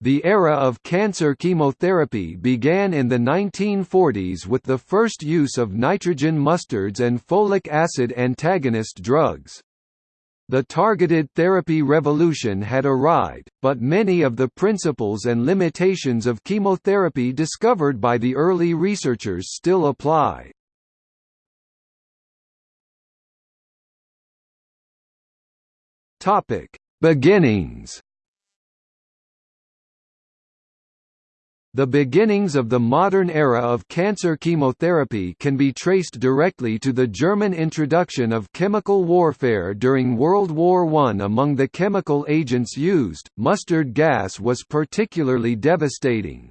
The era of cancer chemotherapy began in the 1940s with the first use of nitrogen mustards and folic acid antagonist drugs. The targeted therapy revolution had arrived, but many of the principles and limitations of chemotherapy discovered by the early researchers still apply. Beginnings The beginnings of the modern era of cancer chemotherapy can be traced directly to the German introduction of chemical warfare during World War I. Among the chemical agents used, mustard gas was particularly devastating.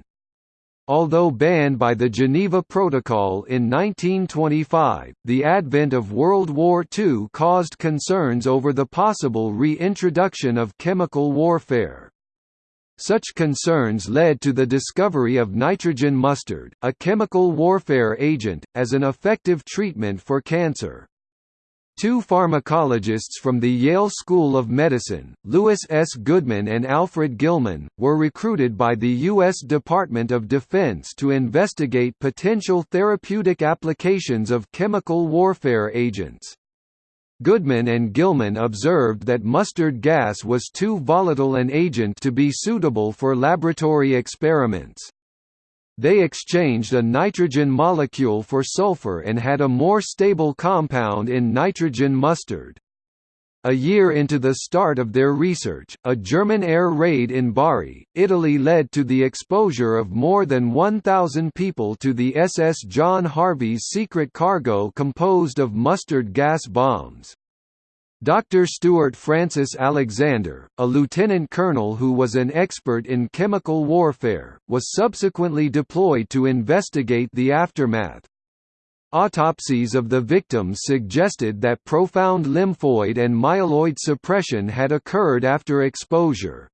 Although banned by the Geneva Protocol in 1925, the advent of World War II caused concerns over the possible reintroduction of chemical warfare. Such concerns led to the discovery of nitrogen mustard, a chemical warfare agent, as an effective treatment for cancer. Two pharmacologists from the Yale School of Medicine, Louis S. Goodman and Alfred Gilman, were recruited by the U.S. Department of Defense to investigate potential therapeutic applications of chemical warfare agents. Goodman and Gilman observed that mustard gas was too volatile an agent to be suitable for laboratory experiments. They exchanged a nitrogen molecule for sulfur and had a more stable compound in nitrogen mustard. A year into the start of their research, a German air raid in Bari, Italy led to the exposure of more than 1,000 people to the SS John Harvey's secret cargo composed of mustard gas bombs. Dr. Stuart Francis Alexander, a lieutenant colonel who was an expert in chemical warfare, was subsequently deployed to investigate the aftermath. Autopsies of the victims suggested that profound lymphoid and myeloid suppression had occurred after exposure.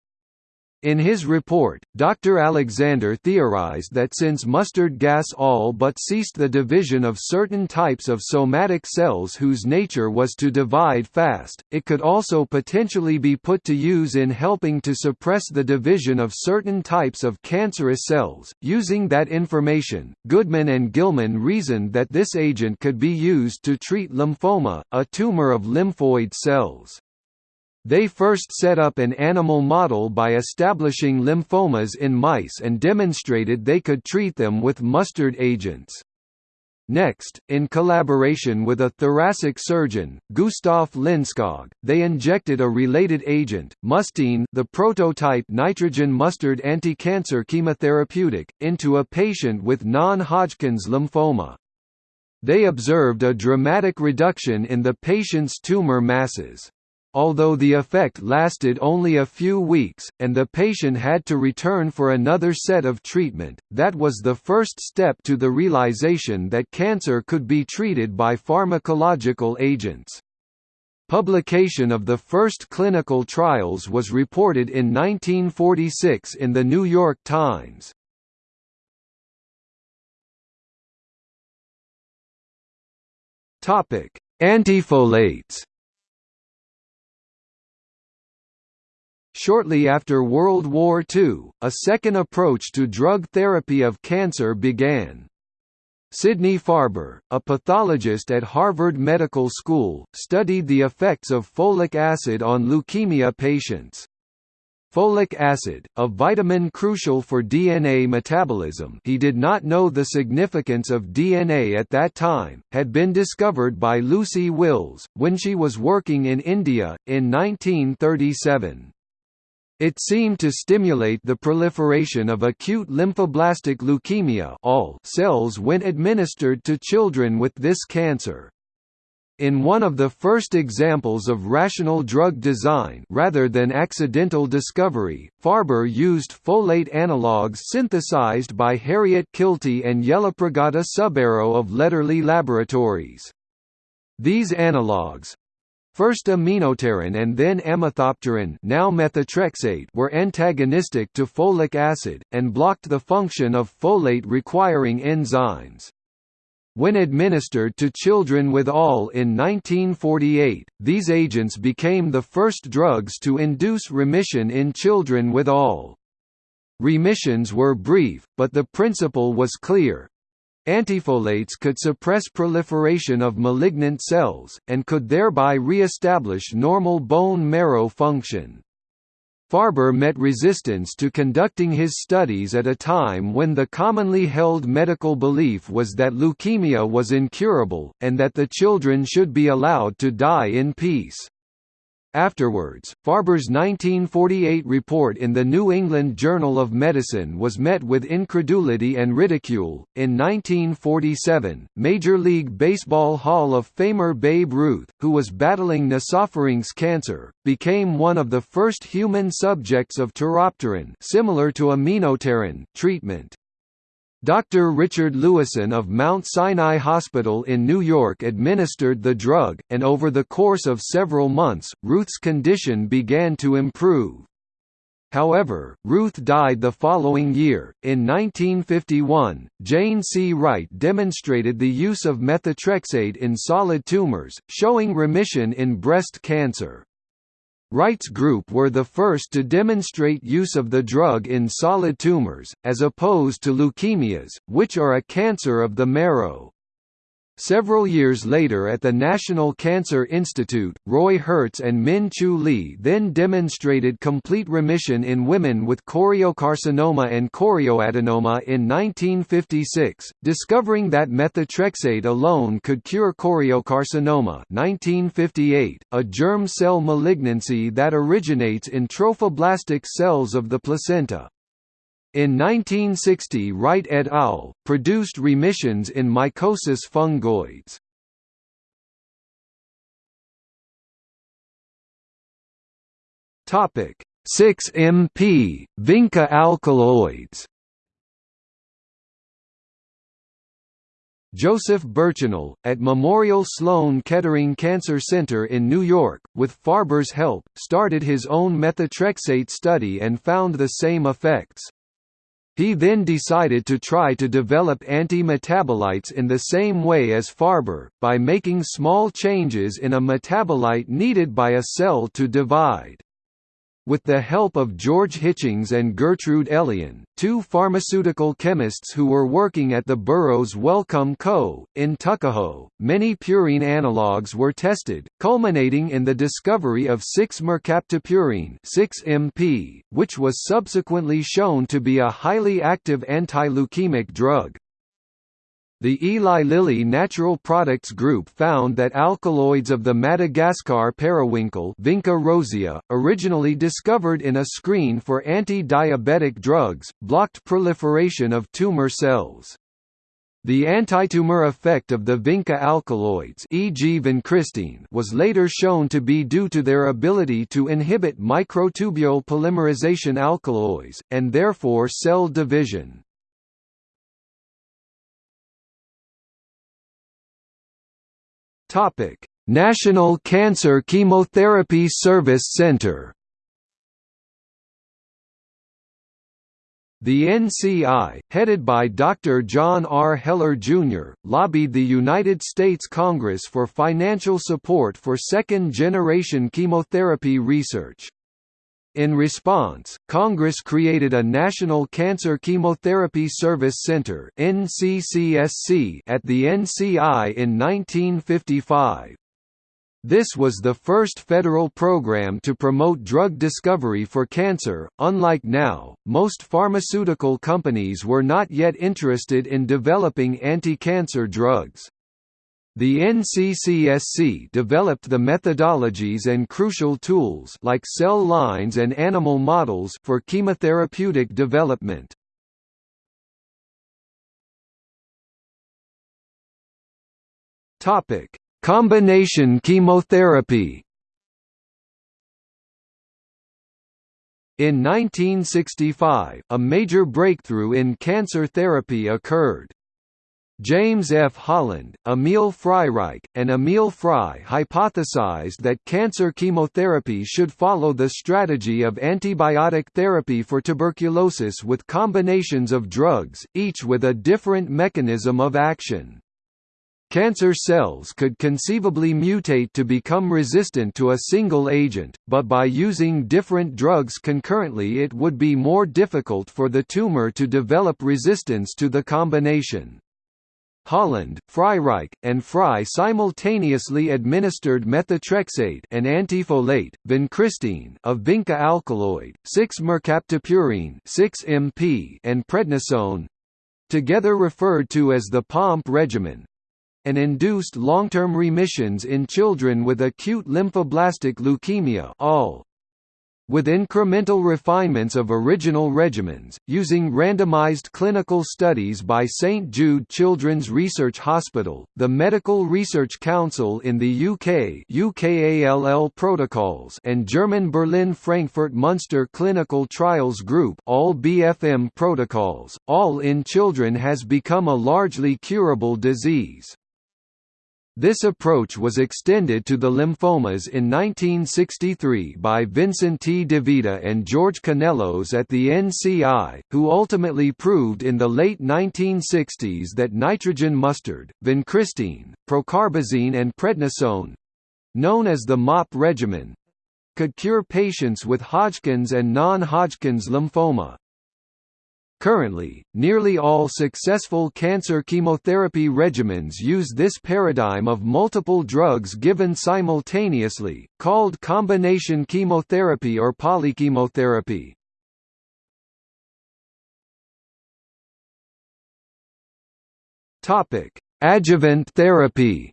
In his report, Dr. Alexander theorized that since mustard gas all but ceased the division of certain types of somatic cells whose nature was to divide fast, it could also potentially be put to use in helping to suppress the division of certain types of cancerous cells. Using that information, Goodman and Gilman reasoned that this agent could be used to treat lymphoma, a tumor of lymphoid cells. They first set up an animal model by establishing lymphomas in mice and demonstrated they could treat them with mustard agents. Next, in collaboration with a thoracic surgeon, Gustav Lindskog, they injected a related agent, mustine the prototype nitrogen mustard anti-cancer chemotherapeutic, into a patient with non-Hodgkin's lymphoma. They observed a dramatic reduction in the patient's tumor masses. Although the effect lasted only a few weeks, and the patient had to return for another set of treatment, that was the first step to the realization that cancer could be treated by pharmacological agents. Publication of the first clinical trials was reported in 1946 in The New York Times. Antifolates Shortly after World War II, a second approach to drug therapy of cancer began. Sidney Farber, a pathologist at Harvard Medical School, studied the effects of folic acid on leukemia patients. Folic acid, a vitamin crucial for DNA metabolism he did not know the significance of DNA at that time, had been discovered by Lucy Wills, when she was working in India, in 1937. It seemed to stimulate the proliferation of acute lymphoblastic leukemia cells when administered to children with this cancer. In one of the first examples of rational drug design rather than accidental discovery, Farber used folate analogues synthesized by Harriet Kiltie and Yellapragada Subbarow of Lederle Laboratories. These analogues, First aminopterin and then amethopterin now methotrexate were antagonistic to folic acid, and blocked the function of folate-requiring enzymes. When administered to children with ALL in 1948, these agents became the first drugs to induce remission in children with ALL. Remissions were brief, but the principle was clear. Antifolates could suppress proliferation of malignant cells, and could thereby re-establish normal bone marrow function. Farber met resistance to conducting his studies at a time when the commonly held medical belief was that leukemia was incurable, and that the children should be allowed to die in peace. Afterwards, Farber's 1948 report in the New England Journal of Medicine was met with incredulity and ridicule. In 1947, Major League Baseball Hall of Famer Babe Ruth, who was battling nasopharynx cancer, became one of the first human subjects of teropterin, similar to treatment. Dr. Richard Lewisohn of Mount Sinai Hospital in New York administered the drug, and over the course of several months, Ruth's condition began to improve. However, Ruth died the following year. In 1951, Jane C. Wright demonstrated the use of methotrexate in solid tumors, showing remission in breast cancer. Wright's group were the first to demonstrate use of the drug in solid tumors, as opposed to leukemias, which are a cancer of the marrow. Several years later at the National Cancer Institute, Roy Hertz and Min Chiu Li then demonstrated complete remission in women with choriocarcinoma and chorioadenoma in 1956, discovering that methotrexate alone could cure choriocarcinoma 1958, a germ cell malignancy that originates in trophoblastic cells of the placenta. In 1960 Wright et al. produced remissions in mycosis fungoides. Topic 6-MP vinca alkaloids. Joseph Burchenal, at Memorial Sloan Kettering Cancer Center in New York, with Farber's help, started his own methotrexate study and found the same effects. He then decided to try to develop anti-metabolites in the same way as Farber, by making small changes in a metabolite needed by a cell to divide. With the help of George Hitchings and Gertrude Elion, two pharmaceutical chemists who were working at the Burroughs Wellcome Co. in Tuckahoe, many purine analogues were tested, culminating in the discovery of 6-mercaptopurine 6-MP, which was subsequently shown to be a highly active anti-leukemic drug. The Eli Lilly Natural Products Group found that alkaloids of the Madagascar periwinkle Vinca rosea, originally discovered in a screen for anti-diabetic drugs, blocked proliferation of tumor cells. The antitumor effect of the vinca alkaloids e.g. was later shown to be due to their ability to inhibit microtubule polymerization alkaloids, and therefore cell division. Topic: National Cancer Chemotherapy Service Center. The NCI, headed by Dr. John R. Heller, Jr., lobbied the United States Congress for financial support for second-generation chemotherapy research. In response, Congress created a National Cancer Chemotherapy Service Center (NCCSC) at the NCI in 1955. This was the first federal program to promote drug discovery for cancer. Unlike now, most pharmaceutical companies were not yet interested in developing anti-cancer drugs. The NCCSC developed the methodologies and crucial tools like cell lines and animal models for chemotherapeutic development. Topic: Combination chemotherapy. In 1965, a major breakthrough in cancer therapy occurred. James F. Holland, Emil Freireich, and Emil Frei hypothesized that cancer chemotherapy should follow the strategy of antibiotic therapy for tuberculosis with combinations of drugs, each with a different mechanism of action. Cancer cells could conceivably mutate to become resistant to a single agent, but by using different drugs concurrently it would be more difficult for the tumor to develop resistance to the combination. Holland, Freireich, and Frei simultaneously administered methotrexate an antifolate, vincristine a vinca alkaloid, 6-mercaptopurine 6-MP and prednisone together referred to as the POMP regimen and induced long-term remissions in children with acute lymphoblastic leukemia all with incremental refinements of original regimens, using randomized clinical studies by St Jude Children's Research Hospital, the Medical Research Council in the UK UKALL protocols and German Berlin Frankfurt Munster Clinical Trials Group all BFM protocols, all in children has become a largely curable disease. This approach was extended to the lymphomas in 1963 by Vincent T. DeVita and George Canellos at the NCI, who ultimately proved in the late 1960s that nitrogen mustard, vincristine, procarbazine and prednisone—known as the MOPP regimen, could cure patients with Hodgkin's and non-Hodgkin's lymphoma. Currently, nearly all successful cancer chemotherapy regimens use this paradigm of multiple drugs given simultaneously, called combination chemotherapy or polychemotherapy. Adjuvant therapy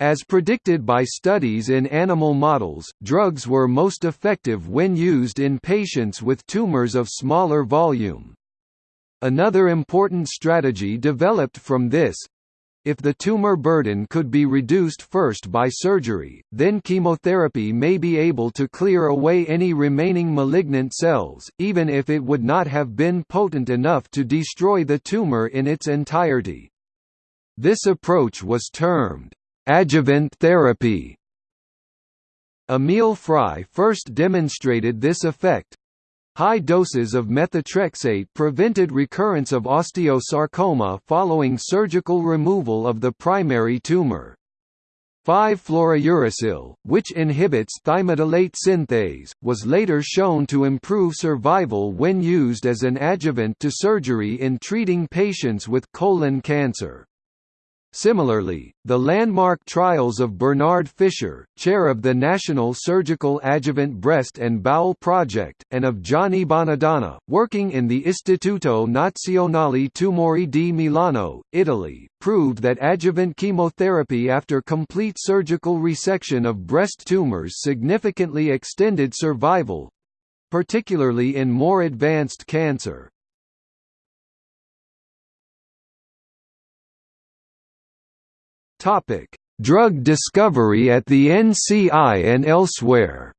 As predicted by studies in animal models, drugs were most effective when used in patients with tumors of smaller volume. Another important strategy developed from this if the tumor burden could be reduced first by surgery, then chemotherapy may be able to clear away any remaining malignant cells, even if it would not have been potent enough to destroy the tumor in its entirety. This approach was termed Adjuvant therapy Emil Frei first demonstrated this effect. High doses of methotrexate prevented recurrence of osteosarcoma following surgical removal of the primary tumor. 5-fluorouracil, which inhibits thymidylate synthase, was later shown to improve survival when used as an adjuvant to surgery in treating patients with colon cancer. Similarly, the landmark trials of Bernard Fisher, chair of the National Surgical Adjuvant Breast and Bowel Project, and of Gianni Bonadonna, working in the Istituto Nazionale Tumori di Milano, Italy, proved that adjuvant chemotherapy after complete surgical resection of breast tumors significantly extended survival particularly in more advanced cancer. Topic: Drug discovery at the NCI and elsewhere.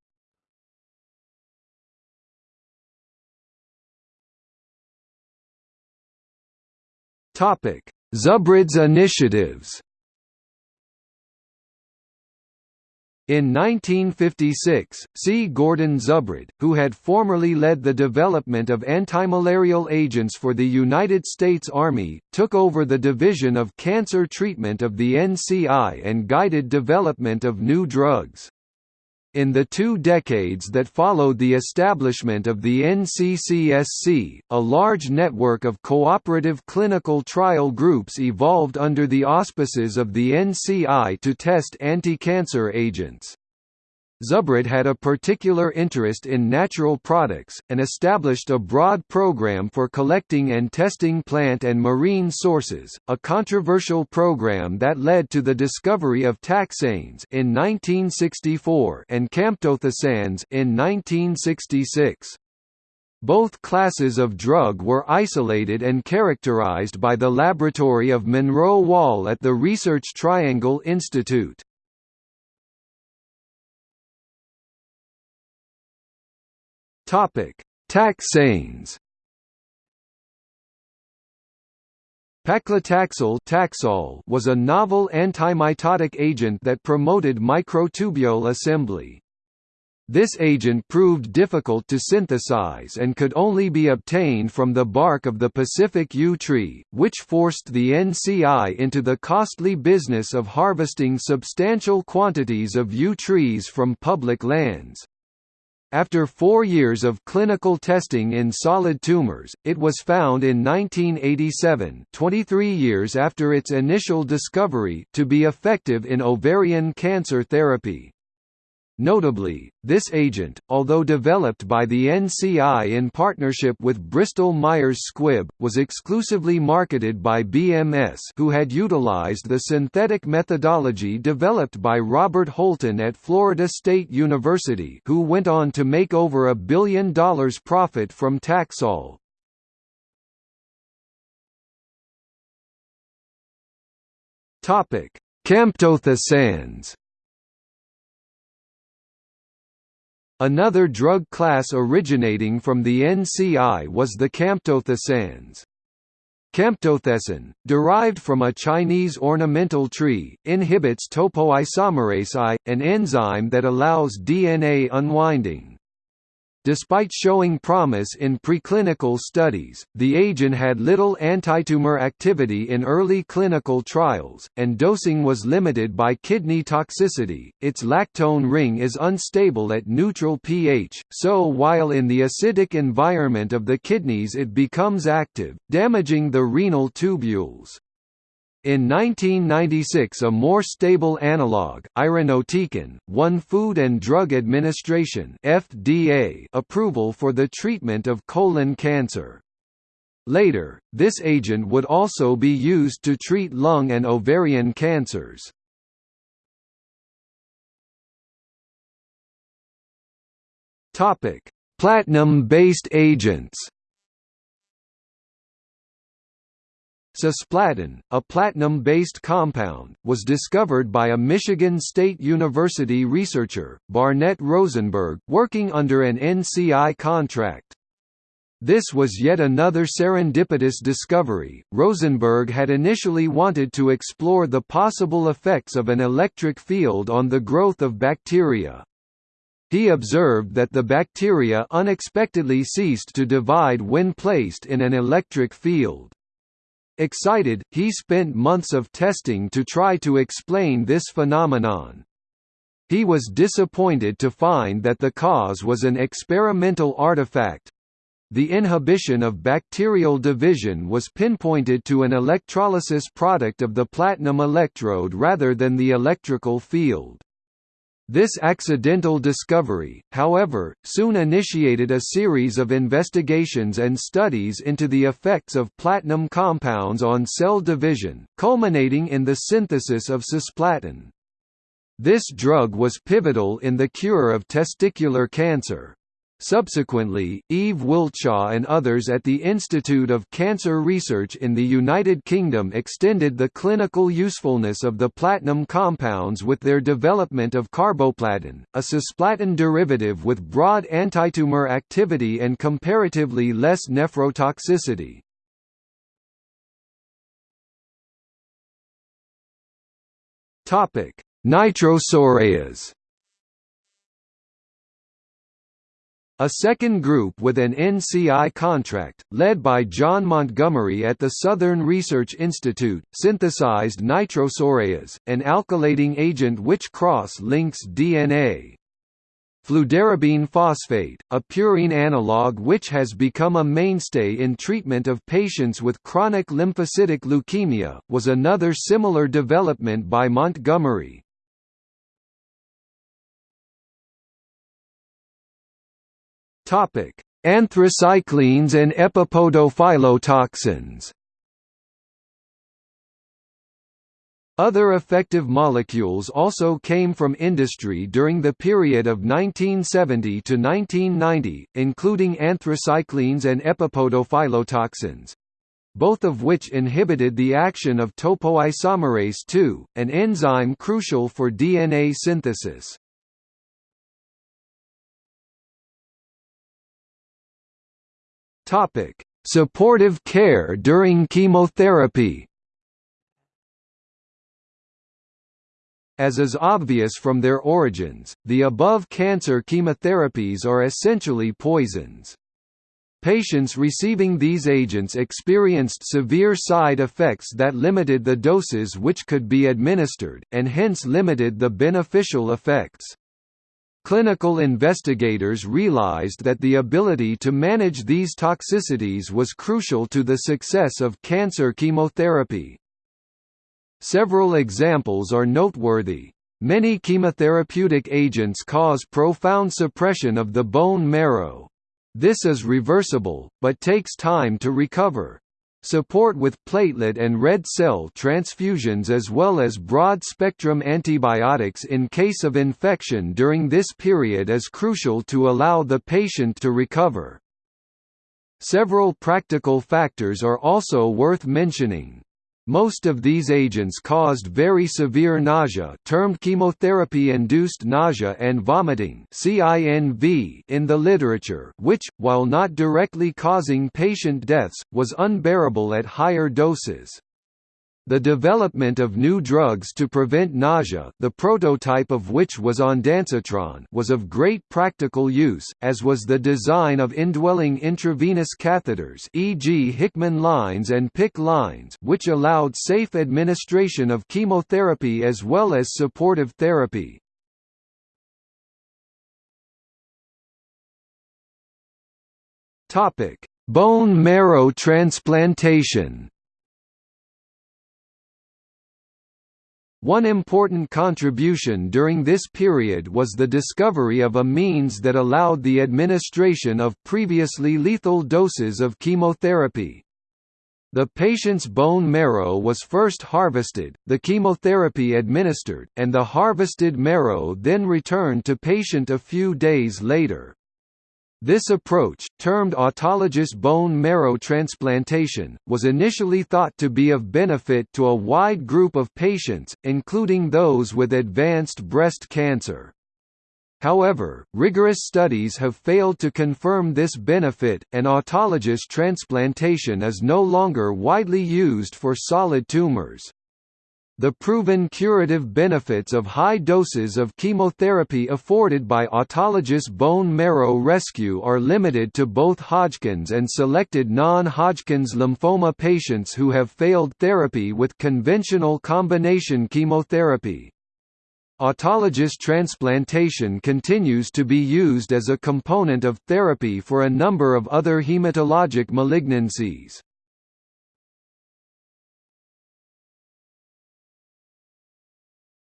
Topic: Zubrod's initiatives. In 1956, C. Gordon Zubrod, who had formerly led the development of antimalarial agents for the United States Army, took over the Division of Cancer Treatment of the NCI and guided development of new drugs. In the two decades that followed the establishment of the NCCSC, a large network of cooperative clinical trial groups evolved under the auspices of the NCI to test anti-cancer agents. Zubrod had a particular interest in natural products, and established a broad program for collecting and testing plant and marine sources, a controversial program that led to the discovery of taxanes in 1964 and camptothecins in 1966. Both classes of drug were isolated and characterized by the laboratory of Monroe Wall at the Research Triangle Institute. Topic: Taxanes. Paclitaxel Taxol was a novel antimitotic agent that promoted microtubule assembly. This agent proved difficult to synthesize and could only be obtained from the bark of the Pacific yew tree, which forced the NCI into the costly business of harvesting substantial quantities of yew trees from public lands. After four years of clinical testing in solid tumors, it was found in 1987 23 years after its initial discovery to be effective in ovarian cancer therapy. Notably, this agent, although developed by the NCI in partnership with Bristol Myers Squibb, was exclusively marketed by BMS who had utilized the synthetic methodology developed by Robert Holton at Florida State University who went on to make over a billion dollars profit from Taxol. Camptothecins Another drug class originating from the NCI was the camptothecins. Camptothecin, derived from a Chinese ornamental tree, inhibits topoisomerase I, an enzyme that allows DNA unwinding. Despite showing promise in preclinical studies, the agent had little antitumor activity in early clinical trials, and dosing was limited by kidney toxicity. Its lactone ring is unstable at neutral pH, so while in the acidic environment of the kidneys it becomes active, damaging the renal tubules. In 1996 a more stable analog, irinotecan, won Food and Drug Administration FDA approval for the treatment of colon cancer. Later, this agent would also be used to treat lung and ovarian cancers. Platinum-based agents Cisplatin, a platinum-based compound, was discovered by a Michigan State University researcher, Barnett Rosenberg, working under an NCI contract. This was yet another serendipitous discovery. Rosenberg had initially wanted to explore the possible effects of an electric field on the growth of bacteria. He observed that the bacteria unexpectedly ceased to divide when placed in an electric field. Excited, he spent months of testing to try to explain this phenomenon. He was disappointed to find that the cause was an experimental artifact. The inhibition of bacterial division was pinpointed to an electrolysis product of the platinum electrode rather than the electrical field. This accidental discovery, however, soon initiated a series of investigations and studies into the effects of platinum compounds on cell division, culminating in the synthesis of cisplatin. This drug was pivotal in the cure of testicular cancer. Subsequently, Eve Wiltshaw and others at the Institute of Cancer Research in the United Kingdom extended the clinical usefulness of the platinum compounds with their development of carboplatin, a cisplatin derivative with broad antitumor activity and comparatively less nephrotoxicity. Nitrosoureas A second group with an NCI contract, led by John Montgomery at the Southern Research Institute, synthesized nitrosoureas, an alkylating agent which cross-links DNA. Fludarabine phosphate, a purine analog which has become a mainstay in treatment of patients with chronic lymphocytic leukemia, was another similar development by Montgomery. Topic: Anthracyclines and epipodophyllotoxins. Other effective molecules also came from industry during the period of 1970 to 1990, including anthracyclines and epipodophyllotoxins both of which inhibited the action of topoisomerase II, an enzyme crucial for DNA synthesis. Topic: Supportive care during chemotherapy. As is obvious from their origins, the above cancer chemotherapies are essentially poisons. Patients receiving these agents experienced severe side effects that limited the doses which could be administered, and hence limited the beneficial effects. Clinical investigators realized that the ability to manage these toxicities was crucial to the success of cancer chemotherapy. Several examples are noteworthy. Many chemotherapeutic agents cause profound suppression of the bone marrow. This is reversible, but takes time to recover. Support with platelet and red cell transfusions as well as broad-spectrum antibiotics in case of infection during this period is crucial to allow the patient to recover. Several practical factors are also worth mentioning. Most of these agents caused very severe nausea termed chemotherapy-induced nausea and vomiting in the literature which, while not directly causing patient deaths, was unbearable at higher doses. The development of new drugs to prevent nausea the prototype of which was ondansetron was of great practical use, as was the design of indwelling intravenous catheters e.g. Hickman lines and PICC lines which allowed safe administration of chemotherapy as well as supportive therapy. Bone marrow transplantation One important contribution during this period was the discovery of a means that allowed the administration of previously lethal doses of chemotherapy. The patient's bone marrow was first harvested, the chemotherapy administered, and the harvested marrow then returned to patient a few days later. This approach, termed autologous bone marrow transplantation, was initially thought to be of benefit to a wide group of patients, including those with advanced breast cancer. However, rigorous studies have failed to confirm this benefit, and autologous transplantation is no longer widely used for solid tumors. The proven curative benefits of high doses of chemotherapy afforded by autologous bone marrow rescue are limited to both Hodgkin's and selected non-Hodgkin's lymphoma patients who have failed therapy with conventional combination chemotherapy. Autologous transplantation continues to be used as a component of therapy for a number of other hematologic malignancies.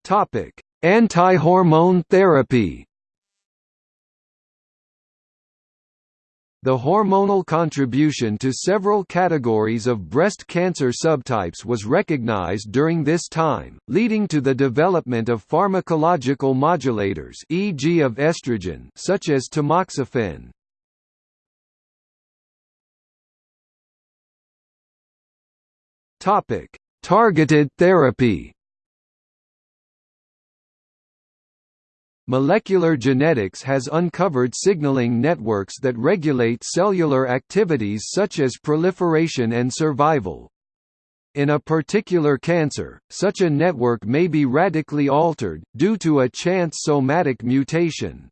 Topic: Anti-hormone therapy. The hormonal contribution to several categories of breast cancer subtypes was recognized during this time, leading to the development of pharmacological modulators e.g. of estrogen such as tamoxifen. Topic: Targeted therapy. Molecular genetics has uncovered signaling networks that regulate cellular activities such as proliferation and survival. In a particular cancer, such a network may be radically altered, due to a chance somatic mutation.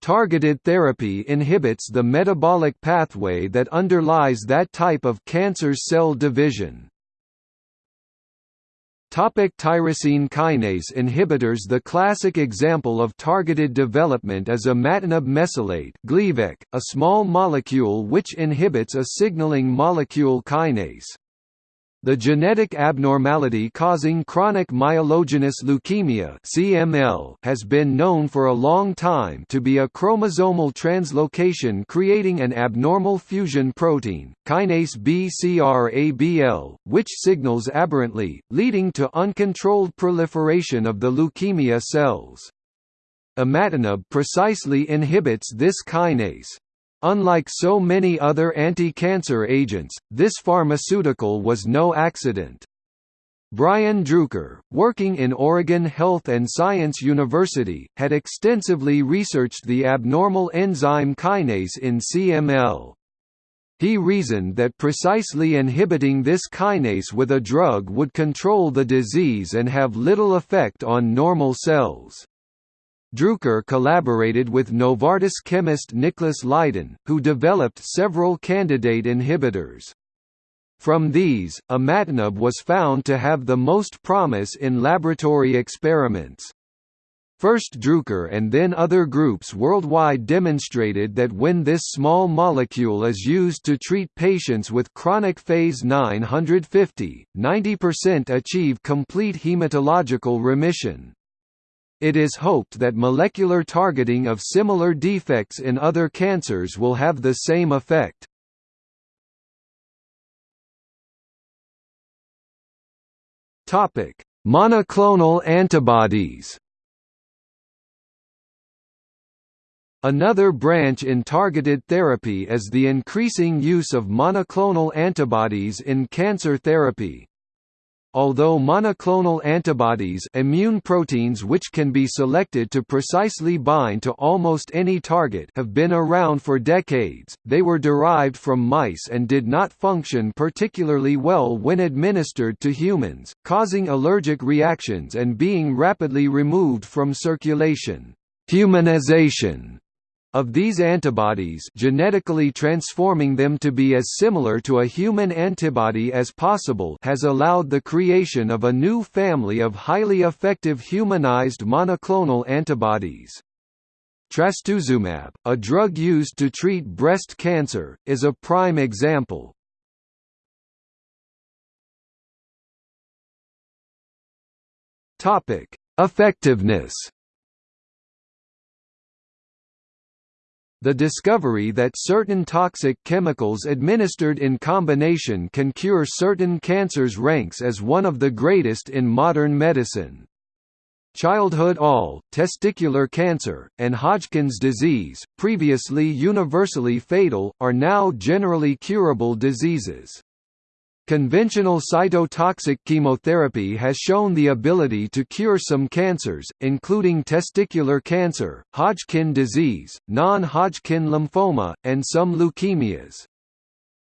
Targeted therapy inhibits the metabolic pathway that underlies that type of cancer cell division. Topic tyrosine kinase inhibitors The classic example of targeted development is a imatinib mesylate Gleevec, a small molecule which inhibits a signaling molecule kinase. The genetic abnormality causing chronic myelogenous leukemia (CML) has been known for a long time to be a chromosomal translocation creating an abnormal fusion protein, kinase BCR-ABL, which signals aberrantly, leading to uncontrolled proliferation of the leukemia cells. Imatinib precisely inhibits this kinase. Unlike so many other anti-cancer agents, this pharmaceutical was no accident. Brian Drucker, working in Oregon Health and Science University, had extensively researched the abnormal enzyme kinase in CML. He reasoned that precisely inhibiting this kinase with a drug would control the disease and have little effect on normal cells. Drucker collaborated with Novartis chemist Nicholas Lydon, who developed several candidate inhibitors. From these, imatinib was found to have the most promise in laboratory experiments. First Drucker and then other groups worldwide demonstrated that when this small molecule is used to treat patients with chronic phase 950, 90% achieve complete hematological remission. It is hoped that molecular targeting of similar defects in other cancers will have the same effect. Monoclonal antibodies Another branch in targeted therapy is the increasing use of monoclonal antibodies in cancer therapy. Although monoclonal antibodies immune proteins which can be selected to precisely bind to almost any target have been around for decades, they were derived from mice and did not function particularly well when administered to humans, causing allergic reactions and being rapidly removed from circulation. Humanization of these antibodies genetically transforming them to be as similar to a human antibody as possible has allowed the creation of a new family of highly effective humanized monoclonal antibodies. Trastuzumab, a drug used to treat breast cancer, is a prime example. Effectiveness The discovery that certain toxic chemicals administered in combination can cure certain cancers ranks as one of the greatest in modern medicine. Childhood all, testicular cancer, and Hodgkin's disease, previously universally fatal, are now generally curable diseases. Conventional cytotoxic chemotherapy has shown the ability to cure some cancers, including testicular cancer, Hodgkin disease, non-Hodgkin lymphoma, and some leukemias.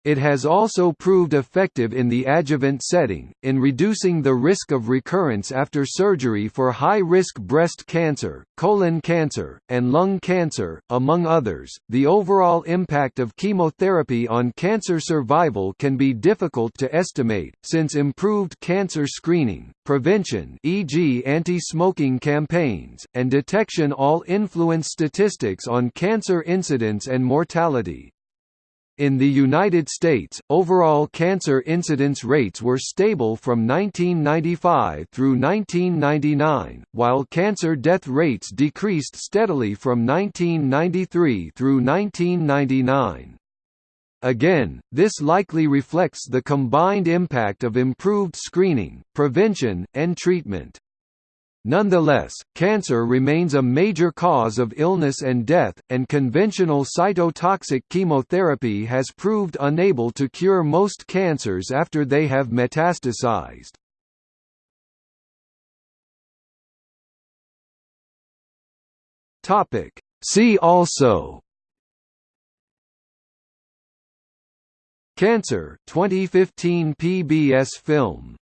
It has also proved effective in the adjuvant setting, in reducing the risk of recurrence after surgery for high-risk breast cancer, colon cancer, and lung cancer, among others. The overall impact of chemotherapy on cancer survival can be difficult to estimate, since improved cancer screening, prevention e.g. anti-smoking campaigns, and detection all influence statistics on cancer incidence and mortality. In the United States, overall cancer incidence rates were stable from 1995 through 1999, while cancer death rates decreased steadily from 1993 through 1999. Again, this likely reflects the combined impact of improved screening, prevention, and treatment. Nonetheless, cancer remains a major cause of illness and death, and conventional cytotoxic chemotherapy has proved unable to cure most cancers after they have metastasized. See also Cancer 2015 PBS film